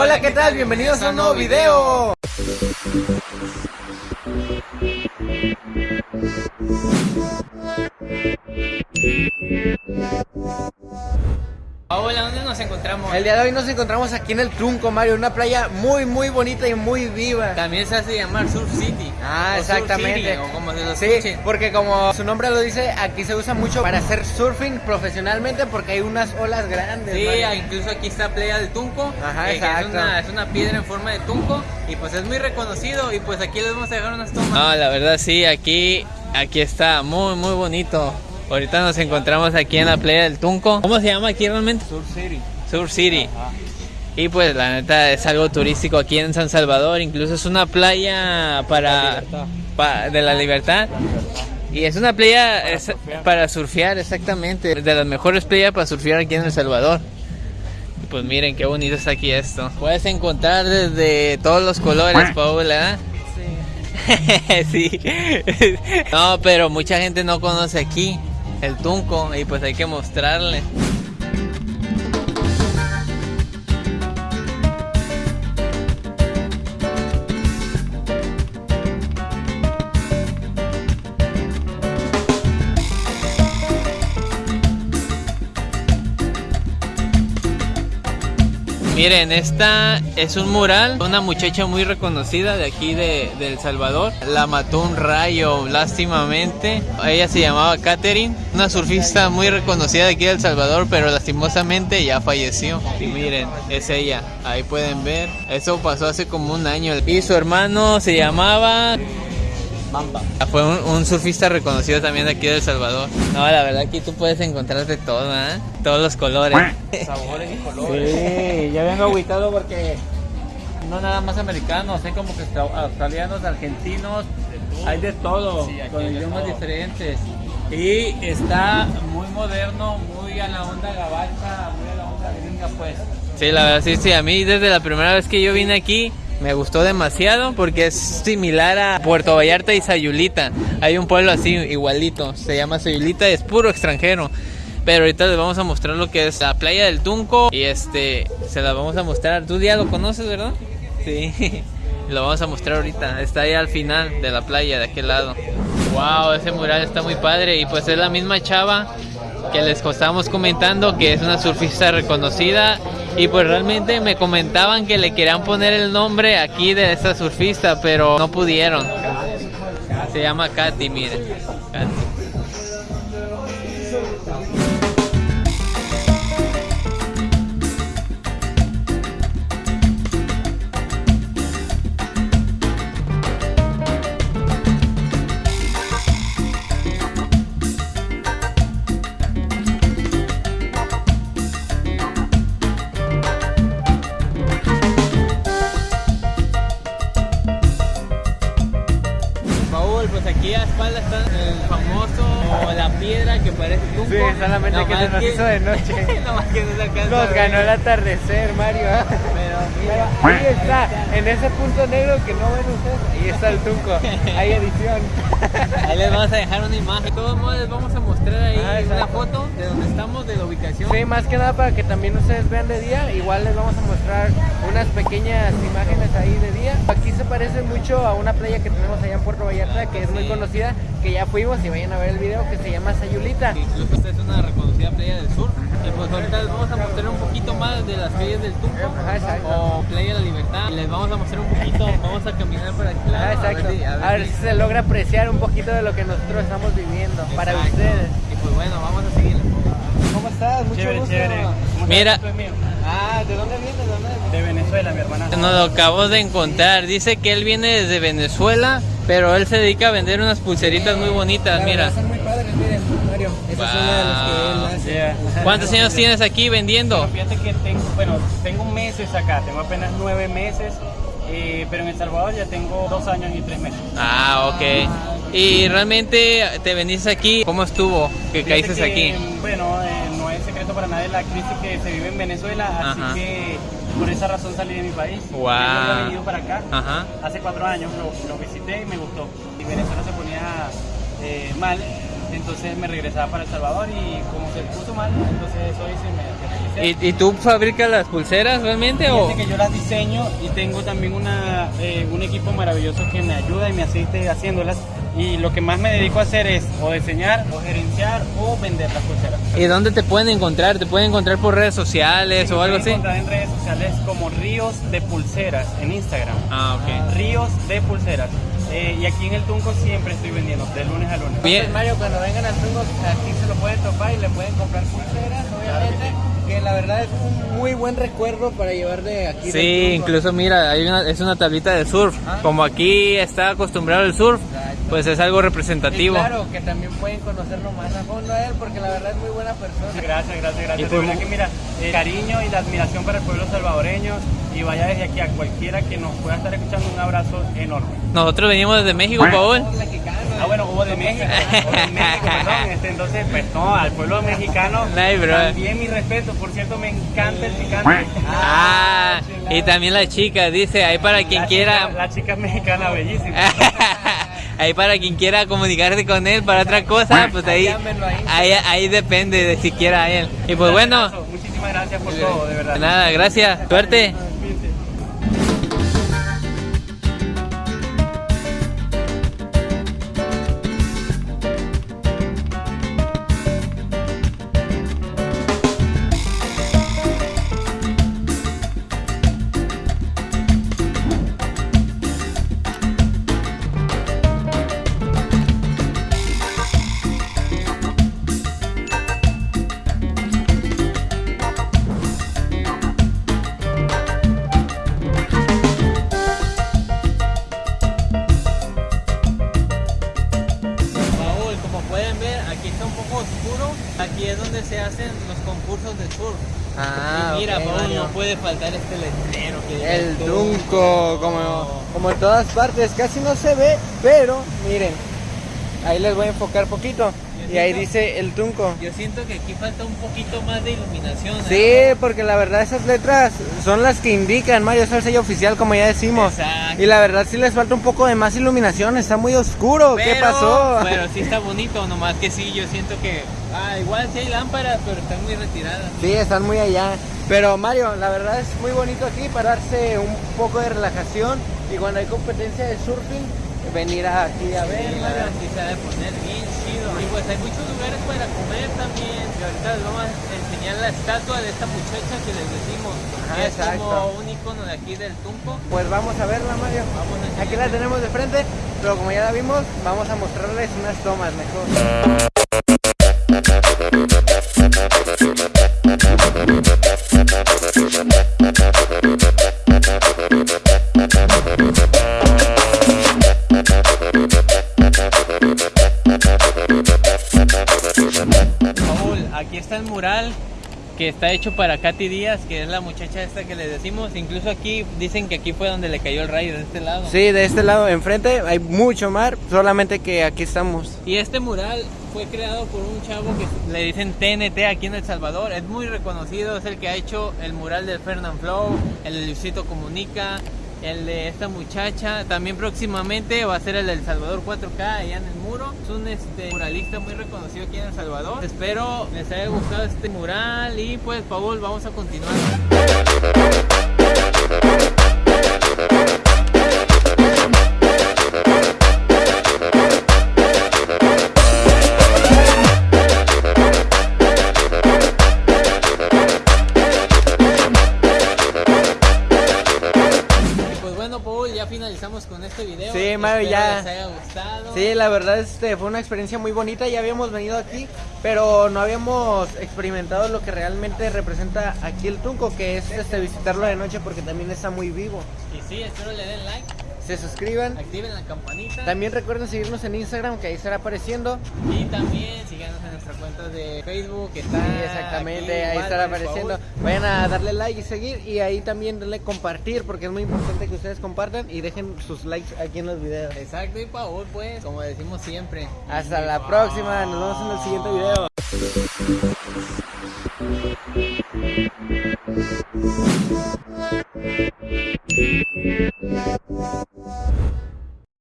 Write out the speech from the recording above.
Hola, ¿qué tal? Bienvenidos a un nuevo video. Hola, ¿dónde nos encontramos? El día de hoy nos encontramos aquí en el Trunco, Mario, una playa muy, muy bonita y muy viva. También se hace llamar Surf City. Ah, o exactamente. Surf City, o como se lo Sí, porque como su nombre lo dice, aquí se usa mucho para hacer surfing profesionalmente porque hay unas olas grandes. Sí, Mario. incluso aquí está Playa del Tunco, Ajá, eh, que es exacto. una, es una piedra en forma de tunco y pues es muy reconocido y pues aquí les vamos a dejar unas tomas. No, la verdad sí, aquí, aquí está muy muy bonito. Ahorita nos encontramos aquí en la Playa del Tunco. ¿Cómo se llama aquí realmente? Surf City. Sur City. Y pues la neta es algo turístico aquí en San Salvador, incluso es una playa para pa- de la libertad. Y es una playa es- para surfear, exactamente, de las mejores playas para surfear aquí en El Salvador. Y pues miren qué bonito está aquí esto. Puedes encontrar desde todos los colores, Paula. sí. No, pero mucha gente no conoce aquí el Tunco y pues hay que mostrarle. Miren, esta es un mural, una muchacha muy reconocida de aquí de, El Salvador. La mató un rayo, lástimamente. Ella se llamaba Catherine, una surfista muy reconocida de aquí de El Salvador, pero lastimosamente ya falleció. Y miren, es ella, ahí pueden ver. Eso pasó hace como un año. Y su hermano se llamaba Bamba. fue un, un surfista reconocido también de aquí de El Salvador. No, la verdad aquí tú puedes encontrar de todo, ¿eh? Todos los colores. Sabores y colores. Sí, ya vengo aguitado porque no nada más americanos, hay como que austra- australianos, argentinos, hay de todo, Sí, con idiomas todo. diferentes. Y está muy moderno, muy a la onda gabacha, muy a la onda gringa pues. Sí, la verdad, sí, sí. A mí desde la primera vez que yo vine aquí me gustó demasiado porque es similar a Puerto Vallarta y Sayulita. Hay un pueblo así igualito, se llama Sayulita, es puro extranjero. Pero ahorita les vamos a mostrar lo que es la playa del Tunco y este se la vamos a mostrar. Tú ya lo conoces, ¿verdad? Sí. Lo vamos a mostrar ahorita. Está ahí al final de la playa, de aquel lado. Wow, ese mural está muy padre. Y pues es la misma chava que les estábamos comentando que es una surfista reconocida. Y pues realmente me comentaban que le querían poner el nombre aquí de esta surfista, pero no pudieron. Se llama Katy, miren. Katy. Piedra que parece tunco. Sí, solamente que se nos hizo de noche. Nomás que no se alcanza Nos ganó el atardecer, Mario. ¿eh? Pero Pero ahí está, en ese punto negro que no ven ustedes, ahí está el Tunco. Hay edición. Ahí les vamos a dejar una imagen. De todos modos, les vamos a mostrar ahí Ah, una foto de donde estamos, de la ubicación. Sí, más que nada para que también ustedes vean de día. Igual les vamos a mostrar unas pequeñas imágenes ahí de día. Aquí se parece mucho a una playa que tenemos allá en Puerto Vallarta, que es muy Sí. conocida, que ya fuimos y vayan a ver el video, que se llama Sayulita. Incluso esta es una reconocida playa del sur. Y pues ahorita les vamos a mostrar un poquito más de las playas del Tunco o Playa de la Libertad. Y les vamos a mostrar un poquito, vamos a caminar por aquí. Ah, exacto. si- A ver si se logra apreciar un poquito de lo que nosotros estamos viviendo para Exacto. ustedes. Y pues bueno, vamos a seguir. ¿Cómo estás? Mucho Chévere, gusto. chévere. ¿Cómo Mira. Ah, ¿de dónde vienes? ¿De dónde? De Venezuela, mi hermana. Nos lo acabamos de encontrar. Dice que él viene desde Venezuela, pero él se dedica a vender unas pulseritas muy bonitas. Mira. Esa es una de las que él hace. Yeah. ¿Cuántos años tienes aquí vendiendo? Fíjate que tengo, bueno, tengo meses acá, tengo apenas nueve meses, eh, pero en El Salvador ya tengo dos años y tres meses. Ah, ok. Y realmente te veniste aquí, ¿cómo estuvo que Fíjate caíste que, aquí? Bueno, eh, no es secreto para nadie la crisis que se vive en Venezuela, así Ajá. que por esa razón salí de mi país. Wow. Yo había venido para acá Ajá. hace cuatro años, lo, lo visité y me gustó. Y Venezuela se ponía eh, mal entonces me regresaba para El Salvador y como se puso mal, entonces hoy sí me, me regresé. ¿Y, y tú fabricas las pulseras realmente o...? Que yo las diseño y tengo también una, eh, un equipo maravilloso que me ayuda y me asiste haciéndolas. Y lo que más me dedico a hacer es o diseñar, o gerenciar, o vender las pulseras. ¿Y dónde te pueden encontrar? ¿Te pueden encontrar por redes sociales o Me algo pueden así? encontrar en redes sociales como Ríos de Pulseras en Instagram. Ah, ok. Ríos de Pulseras. Eh, y aquí en el Tunco siempre estoy vendiendo, de lunes a lunes. Bien. Entonces, Mario, cuando vengan al Tungo, aquí se lo pueden topar y le pueden comprar pulseras, obviamente. que, la verdad es un muy buen recuerdo para llevar de aquí. Sí, incluso mira, hay una, es una tablita de surf. Ah. Como aquí está acostumbrado el surf. Pues es algo Y representativo. claro, que también pueden conocerlo más a fondo a él, porque la verdad es muy buena persona. Gracias, gracias, Y gracias. pues- De verdad que mira, el cariño y la admiración para el pueblo salvadoreño y vaya desde aquí a cualquiera que nos pueda estar escuchando un abrazo enorme. Nosotros venimos desde México, Paul. Ah, bueno, hubo de México, hubo de México, perdón. Este, entonces, pues no, al pueblo mexicano Ay, bro. también mi respeto. Por cierto, me encanta el picante. Ah, y también la chica, dice, ahí para quien La quiera... chica- la chica mexicana, bellísima. ahí para quien quiera comunicarse con él para otra cosa, pues ahí, ahí. ahí, depende de si quiera a él. Y pues bueno, Muchísimas gracias por todo, de verdad. nada, gracias, suerte. Ah, y mira, Paul, no puede faltar este letrero que El Tunco, como, como en todas partes, casi no se ve, pero miren, ahí les voy a enfocar poquito. Y ahí dice el Tunco. Yo siento que aquí falta un poquito más de iluminación. ¿eh? Sí, porque la verdad esas letras son las que indican, Mario, es el sello oficial como ya decimos. Exacto. Y la verdad sí les falta un poco de más iluminación, está muy oscuro, ¿qué pasó? Pero sí está bonito, nomás que sí, yo siento que. Ah, igual sí hay lámparas, pero están muy retiradas. Sí, están muy allá. Pero Mario, la verdad es muy bonito aquí pararse un poco de relajación y cuando hay competencia de surfing, venir aquí a ver, Sí, la Mario. verdad sí se ha de poner bien. Y pues hay muchos lugares para comer también. Y ahorita les vamos a enseñar la estatua de esta muchacha que les decimos. Ajá, que es exacto. como un icono de aquí del Tunco. Pues vamos a verla, Mario. Vamos a Aquí la tenemos de frente, pero como ya la vimos, vamos a mostrarles unas tomas mejor. Que está hecho para Katy Díaz, que es la muchacha esta que le decimos. Incluso aquí dicen que aquí fue donde le cayó el rayo de este lado. Sí, de este lado enfrente hay mucho mar, solamente que aquí estamos. Y este mural fue creado por un chavo que le dicen TNT aquí en El Salvador. Es muy reconocido, es el que ha hecho el mural del Fernand Flow, el Luisito Comunica, el de esta muchacha. También próximamente va a ser el del Salvador 4K allá en el muro. Es un este, muralista muy reconocido aquí en El Salvador. Espero les haya gustado este mural y pues Paul, vamos a continuar. Este video. Sí, Mario, ya. les haya gustado. Sí, la verdad este, fue una experiencia muy bonita, ya habíamos venido aquí, pero no habíamos experimentado lo que realmente representa aquí el Tunco, que es este, visitarlo de noche porque también está muy vivo. Y sí, espero le den like, Se suscriban. activen la campanita. También recuerden seguirnos en Instagram, que ahí estará apareciendo. Y también síganos en nuestra cuenta de Facebook, que está Sí, exactamente, aquí ahí igual estará apareciendo. Vayan a darle like y seguir y ahí también denle compartir porque es muy importante que ustedes compartan y dejen sus likes aquí en los videos. Exacto, y Paul, pues, como decimos siempre. Hasta la próxima, nos vemos en el siguiente video.